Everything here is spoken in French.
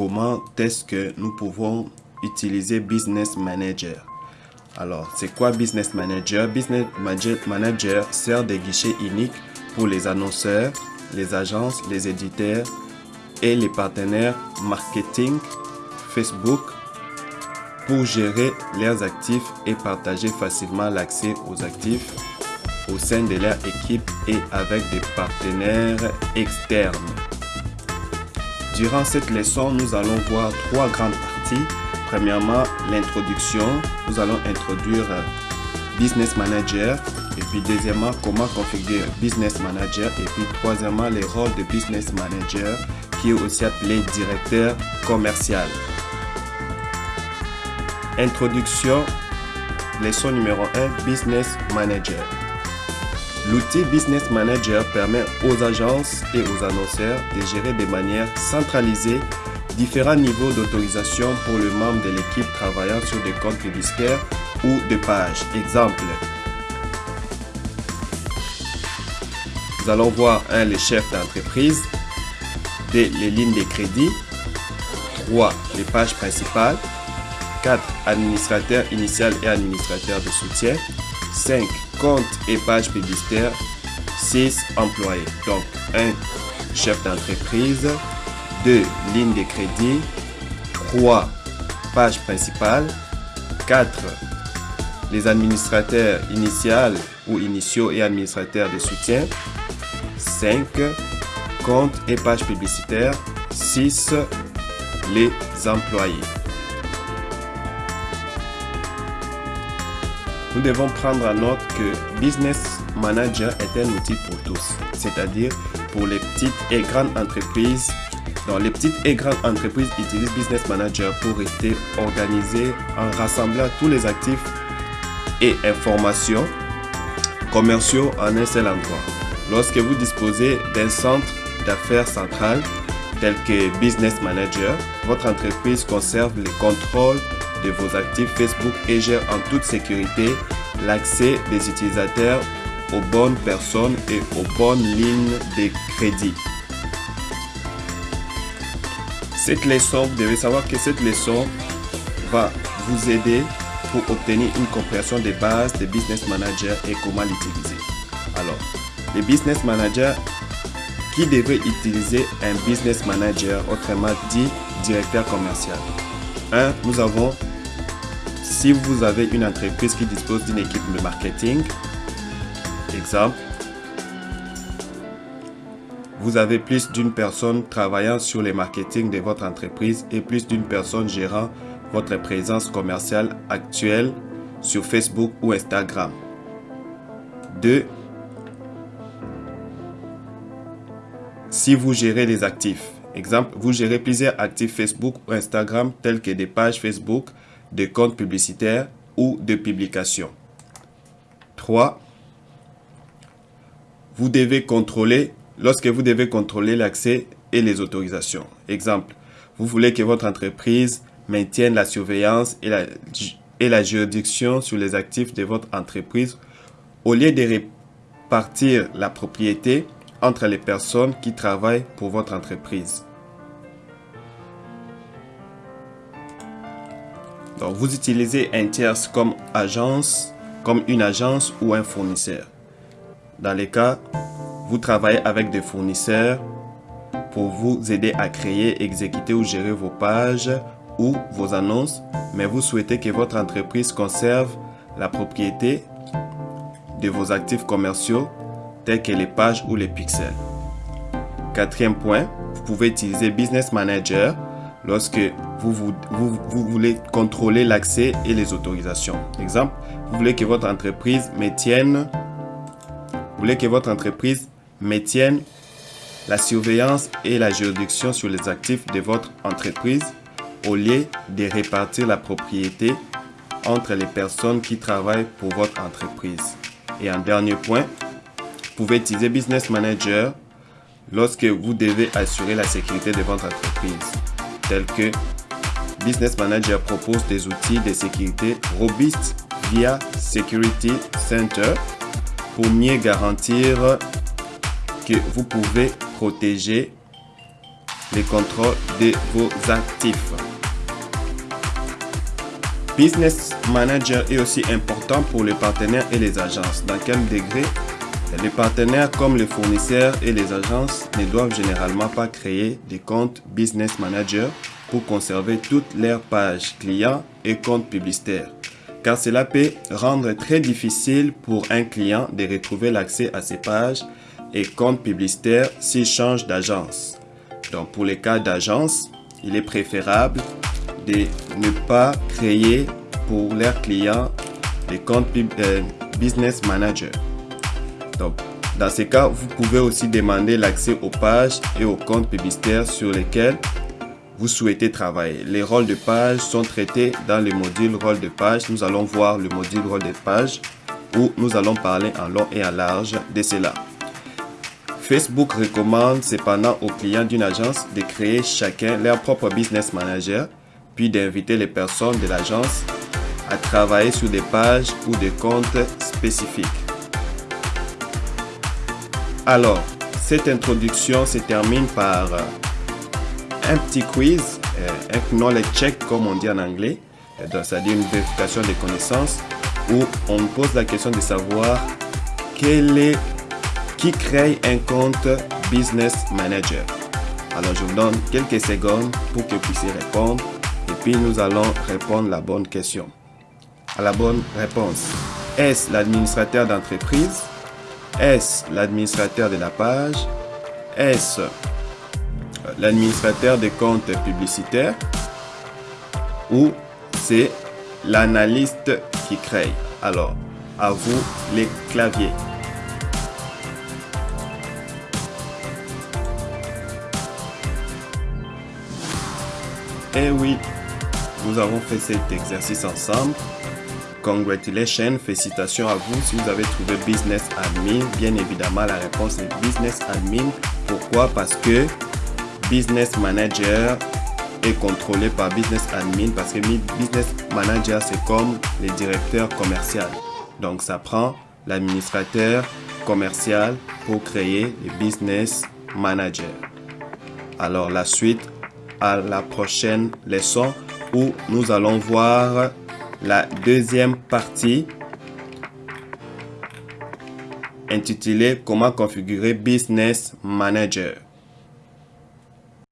comment est-ce que nous pouvons utiliser Business Manager. Alors, c'est quoi Business Manager? Business Manager sert de guichet unique pour les annonceurs, les agences, les éditeurs et les partenaires marketing Facebook pour gérer leurs actifs et partager facilement l'accès aux actifs au sein de leur équipe et avec des partenaires externes. Durant cette leçon, nous allons voir trois grandes parties. Premièrement, l'introduction. Nous allons introduire Business Manager. Et puis deuxièmement, comment configurer Business Manager. Et puis troisièmement, les rôles de Business Manager qui est aussi appelé directeur commercial. Introduction, leçon numéro 1, Business Manager. L'outil Business Manager permet aux agences et aux annonceurs de gérer de manière centralisée différents niveaux d'autorisation pour le membre de l'équipe travaillant sur des comptes publicitaires ou de pages. Exemple. Nous allons voir un les chefs d'entreprise, des les lignes de crédit, 3 les pages principales, 4 administrateurs initial et administrateurs de soutien, 5 compte et page publicitaire, 6 employés. Donc, 1 chef d'entreprise, 2 lignes de crédit, 3 pages principales, 4 les administrateurs initial ou initiaux et administrateurs de soutien, 5 compte et page publicitaire, 6 les employés. Nous devons prendre en note que Business Manager est un outil pour tous, c'est-à-dire pour les petites et grandes entreprises. Les petites et grandes entreprises utilisent Business Manager pour rester organisés en rassemblant tous les actifs et informations commerciaux en un seul endroit. Lorsque vous disposez d'un centre d'affaires central tel que Business Manager, votre entreprise conserve le contrôle de vos actifs Facebook et gère en toute sécurité l'accès des utilisateurs aux bonnes personnes et aux bonnes lignes de crédit. Cette leçon, vous devez savoir que cette leçon va vous aider pour obtenir une compréhension des bases des Business Manager et comment l'utiliser. Alors, les Business Manager qui devrait utiliser un Business Manager, autrement dit directeur commercial. 1. Nous avons si vous avez une entreprise qui dispose d'une équipe de marketing, exemple, vous avez plus d'une personne travaillant sur le marketing de votre entreprise et plus d'une personne gérant votre présence commerciale actuelle sur Facebook ou Instagram. 2. Si vous gérez les actifs, exemple, vous gérez plusieurs actifs Facebook ou Instagram tels que des pages Facebook, de comptes publicitaires ou de publications. 3. Vous devez contrôler, lorsque vous devez contrôler l'accès et les autorisations. Exemple, vous voulez que votre entreprise maintienne la surveillance et la, et la juridiction sur les actifs de votre entreprise au lieu de répartir la propriété entre les personnes qui travaillent pour votre entreprise. Vous utilisez un comme agence, comme une agence ou un fournisseur. Dans les cas, vous travaillez avec des fournisseurs pour vous aider à créer, exécuter ou gérer vos pages ou vos annonces, mais vous souhaitez que votre entreprise conserve la propriété de vos actifs commerciaux tels que les pages ou les pixels. Quatrième point, vous pouvez utiliser Business Manager lorsque vous, voulez contrôler l'accès et les autorisations. Exemple, vous voulez que votre entreprise maintienne, vous voulez que votre entreprise maintienne la surveillance et la juridiction sur les actifs de votre entreprise au lieu de répartir la propriété entre les personnes qui travaillent pour votre entreprise. Et un dernier point, vous pouvez utiliser Business Manager lorsque vous devez assurer la sécurité de votre entreprise tels que Business Manager propose des outils de sécurité robustes via Security Center pour mieux garantir que vous pouvez protéger les contrôles de vos actifs. Business Manager est aussi important pour les partenaires et les agences. Dans quel degré Les partenaires comme les fournisseurs et les agences ne doivent généralement pas créer des comptes Business Manager pour conserver toutes leurs pages clients et comptes publicitaires car cela peut rendre très difficile pour un client de retrouver l'accès à ses pages et comptes publicitaires s'il change d'agence. Donc pour les cas d'agence, il est préférable de ne pas créer pour leurs clients des comptes euh, Business Manager. Dans ces cas, vous pouvez aussi demander l'accès aux pages et aux comptes publicitaires sur lesquels vous souhaitez travailler. Les rôles de page sont traités dans le module rôle de page. Nous allons voir le module rôle de page où nous allons parler en long et en large de cela. Facebook recommande cependant aux clients d'une agence de créer chacun leur propre business manager, puis d'inviter les personnes de l'agence à travailler sur des pages ou des comptes spécifiques. Alors, cette introduction se termine par un petit quiz, euh, un knowledge check comme on dit en anglais, euh, c'est-à-dire une vérification des connaissances où on pose la question de savoir qui crée un compte Business Manager. Alors je vous donne quelques secondes pour que vous puissiez répondre et puis nous allons répondre la bonne question. À la bonne réponse. Est-ce l'administrateur d'entreprise Est-ce l'administrateur de la page Est-ce l'administrateur des comptes publicitaires ou c'est l'analyste qui crée. Alors, à vous les claviers. Eh oui, nous avons fait cet exercice ensemble. Congratulations, félicitations à vous si vous avez trouvé Business Admin. Bien évidemment, la réponse est Business Admin. Pourquoi? Parce que Business Manager est contrôlé par Business Admin parce que Business Manager, c'est comme les directeurs commerciaux. Donc, ça prend l'administrateur commercial pour créer les Business Manager. Alors, la suite à la prochaine leçon où nous allons voir la deuxième partie intitulée Comment configurer Business Manager.